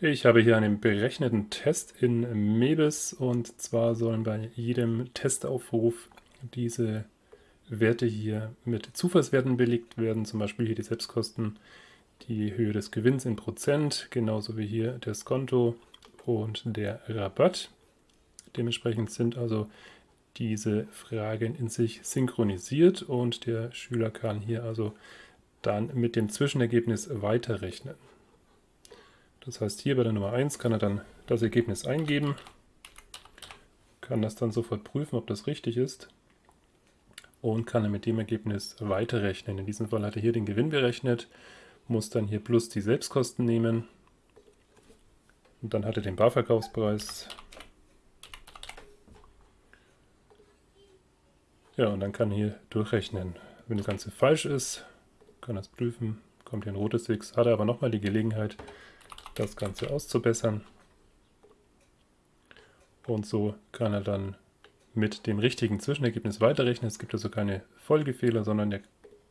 Ich habe hier einen berechneten Test in Mebis und zwar sollen bei jedem Testaufruf diese Werte hier mit Zufallswerten belegt werden, zum Beispiel hier die Selbstkosten, die Höhe des Gewinns in Prozent, genauso wie hier das Konto und der Rabatt. Dementsprechend sind also diese Fragen in sich synchronisiert und der Schüler kann hier also dann mit dem Zwischenergebnis weiterrechnen. Das heißt, hier bei der Nummer 1 kann er dann das Ergebnis eingeben, kann das dann sofort prüfen, ob das richtig ist und kann er mit dem Ergebnis weiterrechnen. In diesem Fall hat er hier den Gewinn berechnet, muss dann hier plus die Selbstkosten nehmen und dann hat er den Barverkaufspreis. Ja, und dann kann er hier durchrechnen. Wenn das Ganze falsch ist, kann er es prüfen, kommt hier ein rotes X, hat er aber nochmal die Gelegenheit, das Ganze auszubessern. Und so kann er dann mit dem richtigen Zwischenergebnis weiterrechnen. Es gibt also keine Folgefehler, sondern er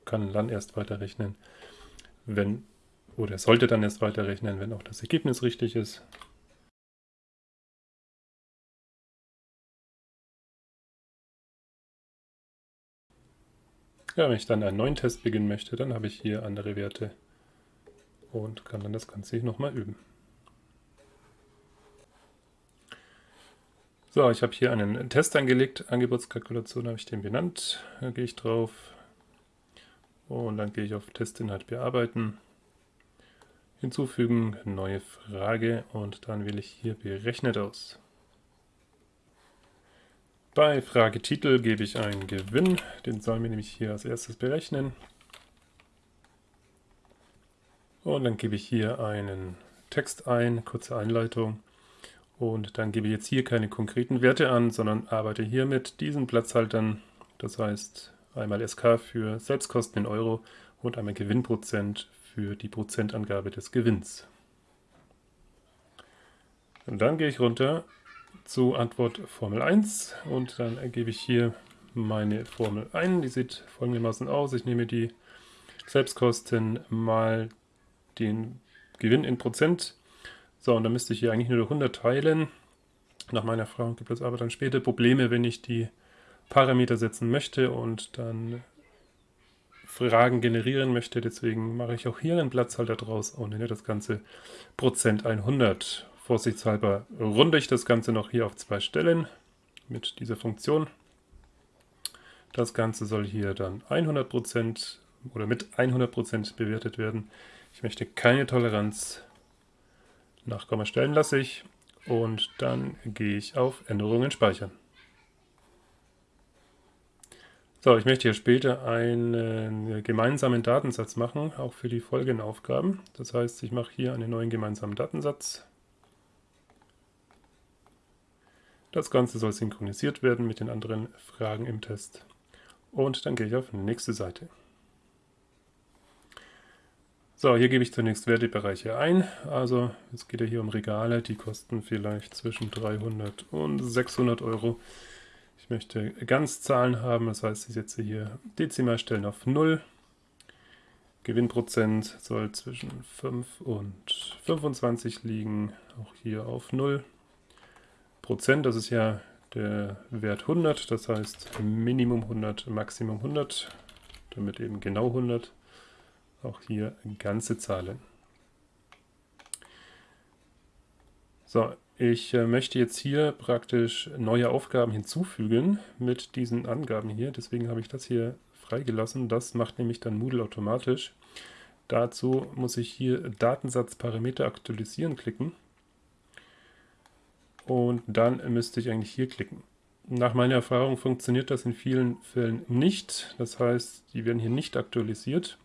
kann dann erst weiterrechnen, wenn, oder er sollte dann erst weiterrechnen, wenn auch das Ergebnis richtig ist. Ja, wenn ich dann einen neuen Test beginnen möchte, dann habe ich hier andere Werte und kann dann das Ganze hier nochmal üben. So, ich habe hier einen Test angelegt, Angebotskalkulation habe ich den benannt, da gehe ich drauf und dann gehe ich auf Testinhalt bearbeiten, hinzufügen, neue Frage und dann wähle ich hier berechnet aus. Bei Fragetitel gebe ich einen Gewinn, den sollen wir nämlich hier als erstes berechnen. Und dann gebe ich hier einen Text ein, kurze Einleitung. Und dann gebe ich jetzt hier keine konkreten Werte an, sondern arbeite hier mit diesen Platzhaltern. Das heißt einmal SK für Selbstkosten in Euro und einmal Gewinnprozent für die Prozentangabe des Gewinns. Und dann gehe ich runter zu Antwort Formel 1 und dann ergebe ich hier meine Formel ein. Die sieht folgendermaßen aus. Ich nehme die Selbstkosten mal den Gewinn in Prozent. So, und dann müsste ich hier eigentlich nur durch 100 teilen. Nach meiner Erfahrung gibt es aber dann später Probleme, wenn ich die Parameter setzen möchte und dann Fragen generieren möchte. Deswegen mache ich auch hier einen Platzhalter draus und nenne das Ganze Prozent 100. Vorsichtshalber runde ich das Ganze noch hier auf zwei Stellen mit dieser Funktion. Das Ganze soll hier dann 100% oder mit 100% bewertet werden. Ich möchte keine Toleranz. Nachkomma stellen lasse ich. Und dann gehe ich auf Änderungen speichern. So, ich möchte hier später einen gemeinsamen Datensatz machen, auch für die folgenden Aufgaben. Das heißt, ich mache hier einen neuen gemeinsamen Datensatz. Das Ganze soll synchronisiert werden mit den anderen Fragen im Test. Und dann gehe ich auf nächste Seite. So, hier gebe ich zunächst Wertebereiche ein. Also es geht ja hier um Regale, die kosten vielleicht zwischen 300 und 600 Euro. Ich möchte Ganzzahlen haben, das heißt, ich setze hier Dezimalstellen auf 0. Gewinnprozent soll zwischen 5 und 25 liegen, auch hier auf 0. Prozent, das ist ja der Wert 100, das heißt Minimum 100, Maximum 100, damit eben genau 100. Auch hier ganze Zahlen. So, ich äh, möchte jetzt hier praktisch neue Aufgaben hinzufügen mit diesen Angaben hier. Deswegen habe ich das hier freigelassen. Das macht nämlich dann Moodle automatisch. Dazu muss ich hier Datensatzparameter aktualisieren klicken. Und dann müsste ich eigentlich hier klicken. Nach meiner Erfahrung funktioniert das in vielen Fällen nicht. Das heißt, die werden hier nicht aktualisiert.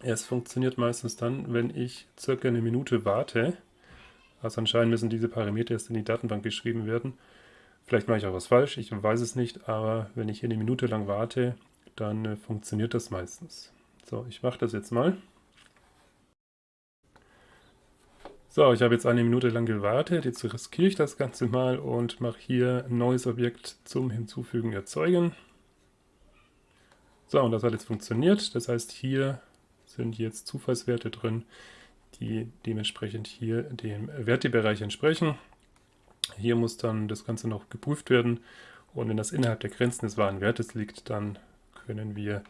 Es funktioniert meistens dann, wenn ich circa eine Minute warte. Also anscheinend müssen diese Parameter erst in die Datenbank geschrieben werden. Vielleicht mache ich auch was falsch, ich weiß es nicht, aber wenn ich hier eine Minute lang warte, dann äh, funktioniert das meistens. So, ich mache das jetzt mal. So, ich habe jetzt eine Minute lang gewartet, jetzt riskiere ich das Ganze mal und mache hier ein neues Objekt zum Hinzufügen erzeugen. So, und das hat jetzt funktioniert. Das heißt, hier sind jetzt Zufallswerte drin, die dementsprechend hier dem Wertebereich entsprechen. Hier muss dann das Ganze noch geprüft werden und wenn das innerhalb der Grenzen des wahren Wertes liegt, dann können wir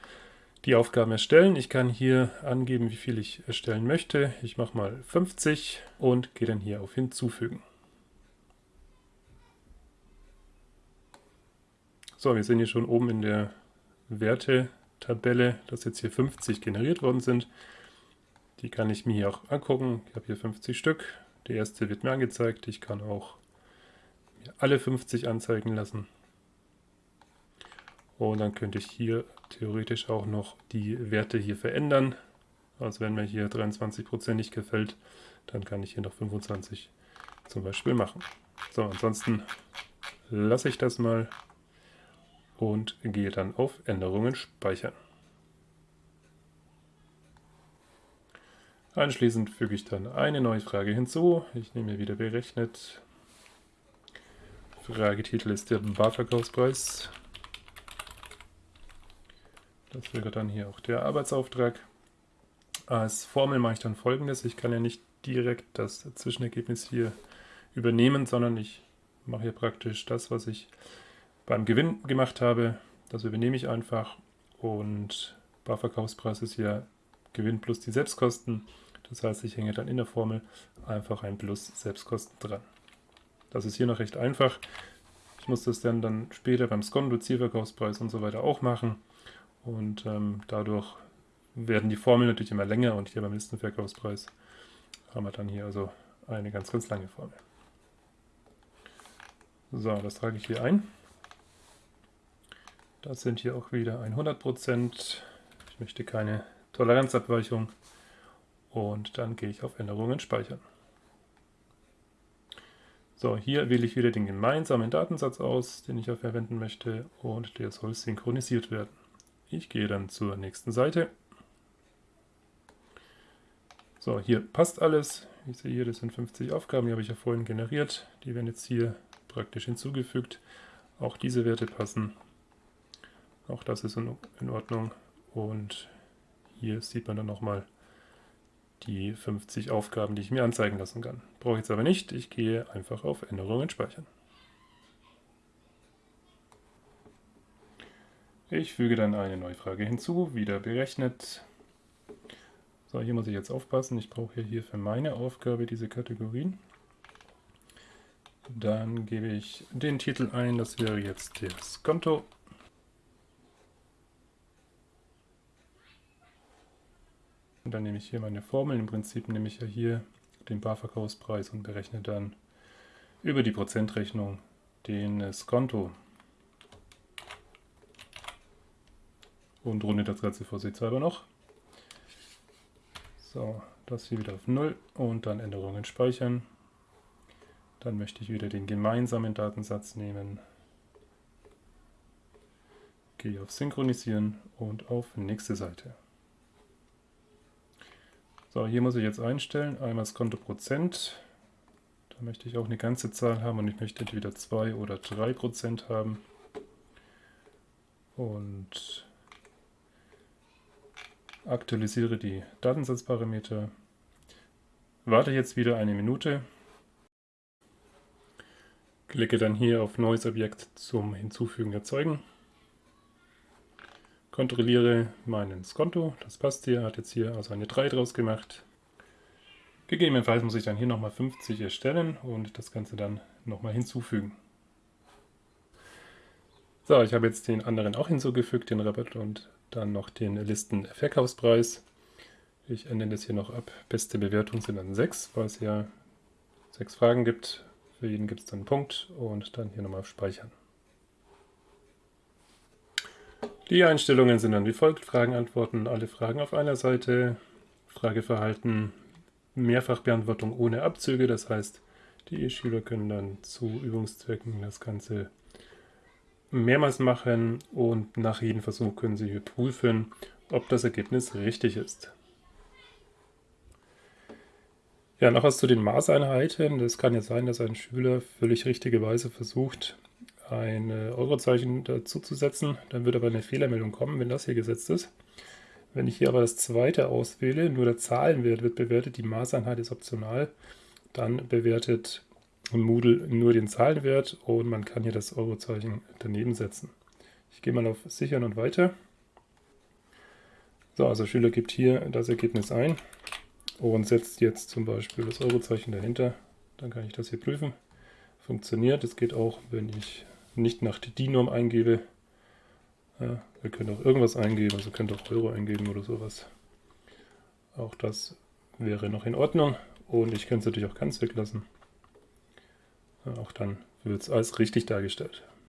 die Aufgaben erstellen. Ich kann hier angeben, wie viel ich erstellen möchte. Ich mache mal 50 und gehe dann hier auf Hinzufügen. So, wir sehen hier schon oben in der Wertetabelle, dass jetzt hier 50 generiert worden sind. Die kann ich mir hier auch angucken. Ich habe hier 50 Stück. Der erste wird mir angezeigt. Ich kann auch alle 50 anzeigen lassen. Und dann könnte ich hier theoretisch auch noch die Werte hier verändern. Also wenn mir hier 23% nicht gefällt, dann kann ich hier noch 25 zum Beispiel machen. So, ansonsten lasse ich das mal und gehe dann auf Änderungen speichern. Anschließend füge ich dann eine neue Frage hinzu. Ich nehme wieder berechnet. Fragetitel ist der Barverkaufspreis. Das wäre dann hier auch der Arbeitsauftrag. Als Formel mache ich dann folgendes. Ich kann ja nicht direkt das Zwischenergebnis hier übernehmen, sondern ich mache hier praktisch das, was ich beim Gewinn gemacht habe. Das übernehme ich einfach und Barverkaufspreis ist ja Gewinn plus die Selbstkosten. Das heißt, ich hänge dann in der Formel einfach ein Plus Selbstkosten dran. Das ist hier noch recht einfach. Ich muss das dann, dann später beim Skonto, Zielverkaufspreis und so weiter auch machen. Und ähm, dadurch werden die Formeln natürlich immer länger und hier beim Listenverkaufspreis haben wir dann hier also eine ganz, ganz lange Formel. So, das trage ich hier ein. Das sind hier auch wieder 100%. Ich möchte keine Toleranzabweichung. Und dann gehe ich auf Änderungen speichern. So, hier wähle ich wieder den gemeinsamen Datensatz aus, den ich ja verwenden möchte und der soll synchronisiert werden. Ich gehe dann zur nächsten Seite. So, hier passt alles. Ich sehe hier, das sind 50 Aufgaben, die habe ich ja vorhin generiert. Die werden jetzt hier praktisch hinzugefügt. Auch diese Werte passen. Auch das ist in Ordnung. Und hier sieht man dann nochmal die 50 Aufgaben, die ich mir anzeigen lassen kann. Brauche ich jetzt aber nicht. Ich gehe einfach auf Änderungen speichern. Ich füge dann eine neue Frage hinzu, wieder berechnet. So, hier muss ich jetzt aufpassen. Ich brauche hier für meine Aufgabe diese Kategorien. Dann gebe ich den Titel ein, das wäre jetzt das Konto. Dann nehme ich hier meine Formel. Im Prinzip nehme ich ja hier den Barverkaufspreis und berechne dann über die Prozentrechnung den Skonto. und runde das Ganze vorsichtshalber noch. So, das hier wieder auf 0 und dann Änderungen speichern. Dann möchte ich wieder den gemeinsamen Datensatz nehmen. Gehe auf Synchronisieren und auf nächste Seite. So, hier muss ich jetzt einstellen, einmal das Konto Prozent. Da möchte ich auch eine ganze Zahl haben und ich möchte entweder 2 oder 3 Prozent haben. Und aktualisiere die Datensatzparameter, warte jetzt wieder eine Minute, klicke dann hier auf Neues Objekt zum Hinzufügen erzeugen, kontrolliere meinen Skonto, das passt hier, hat jetzt hier also eine 3 draus gemacht. Gegebenenfalls muss ich dann hier nochmal 50 erstellen und das Ganze dann nochmal hinzufügen. So, ich habe jetzt den anderen auch hinzugefügt, den Rabatt und dann noch den Listenverkaufspreis. Ich ändere das hier noch ab. Beste Bewertung sind dann 6, weil es ja 6 Fragen gibt. Für jeden gibt es dann einen Punkt und dann hier nochmal auf Speichern. Die Einstellungen sind dann wie folgt. Fragen, Antworten, alle Fragen auf einer Seite. Frageverhalten, Mehrfachbeantwortung ohne Abzüge. Das heißt, die Schüler können dann zu Übungszwecken das Ganze mehrmals machen und nach jedem Versuch können Sie prüfen, ob das Ergebnis richtig ist. Ja, noch was zu den Maßeinheiten. Das kann ja sein, dass ein Schüler völlig richtigerweise versucht, ein Eurozeichen dazu zu setzen. Dann wird aber eine Fehlermeldung kommen, wenn das hier gesetzt ist. Wenn ich hier aber das zweite auswähle, nur der Zahlenwert wird bewertet, die Maßeinheit ist optional, dann bewertet Moodle nur den Zahlenwert und man kann hier das Eurozeichen daneben setzen. Ich gehe mal auf Sichern und weiter. So, also Schüler gibt hier das Ergebnis ein und setzt jetzt zum Beispiel das Eurozeichen dahinter. Dann kann ich das hier prüfen. Funktioniert. Es geht auch, wenn ich nicht nach die DIN-Norm eingebe. Ja, ihr könnt auch irgendwas eingeben, also könnt auch Euro eingeben oder sowas. Auch das wäre noch in Ordnung. Und ich könnte es natürlich auch ganz weglassen. Ja, auch dann wird es als richtig dargestellt.